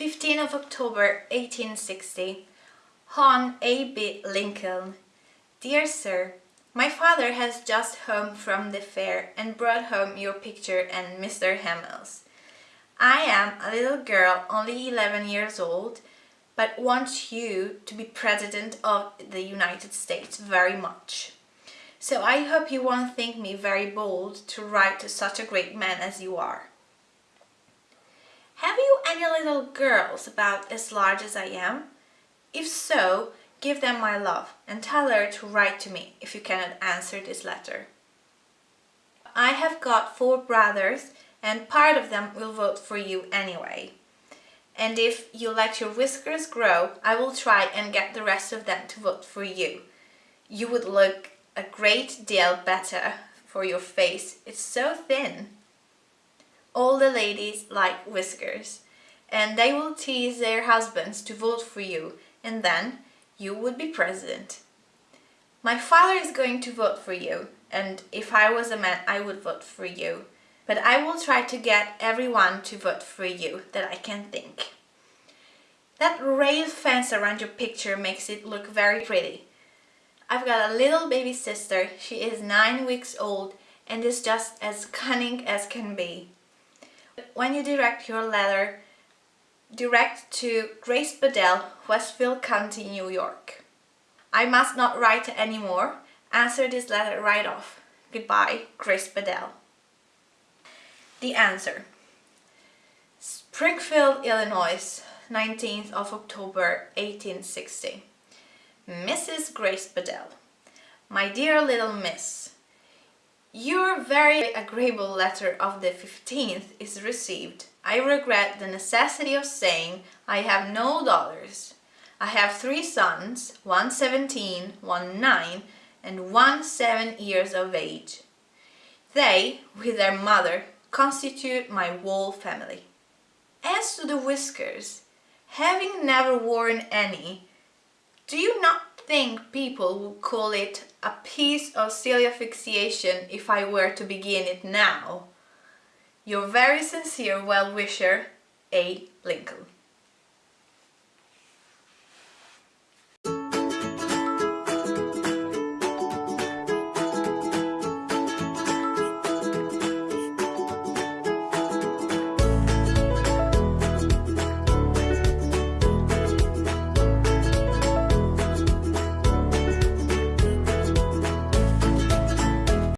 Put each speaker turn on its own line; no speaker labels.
15 of October 1860 Hon A. B. Lincoln Dear Sir, my father has just home from the fair and brought home your picture and Mr. Hamlin's. I am a little girl only 11 years old but want you to be President of the United States very much. So I hope you won't think me very bold to write to such a great man as you are. Have you any little girls about as large as I am? If so, give them my love and tell her to write to me if you cannot answer this letter. I have got four brothers and part of them will vote for you anyway. And if you let your whiskers grow, I will try and get the rest of them to vote for you. You would look a great deal better for your face. It's so thin. All the ladies like whiskers and they will tease their husbands to vote for you and then you would be president. My father is going to vote for you and if I was a man I would vote for you. But I will try to get everyone to vote for you that I can think. That rail fence around your picture makes it look very pretty. I've got a little baby sister, she is nine weeks old and is just as cunning as can be. When you direct your letter, direct to Grace Bedell, Westfield County, New York. I must not write any more. Answer this letter right off. Goodbye, Grace Bedell. The answer. Springfield, Illinois, 19th of October 1860. Mrs. Grace Bedell. My dear little miss, your very agreeable letter of the 15th is received. I regret the necessity of saying I have no daughters. I have three sons, one 17, one 9, and one 7 years of age. They, with their mother, constitute my whole family. As to the whiskers, having never worn any, do you not think people would call it a piece of cilia fixation if I were to begin it now. Your very sincere well-wisher, A. Lincoln.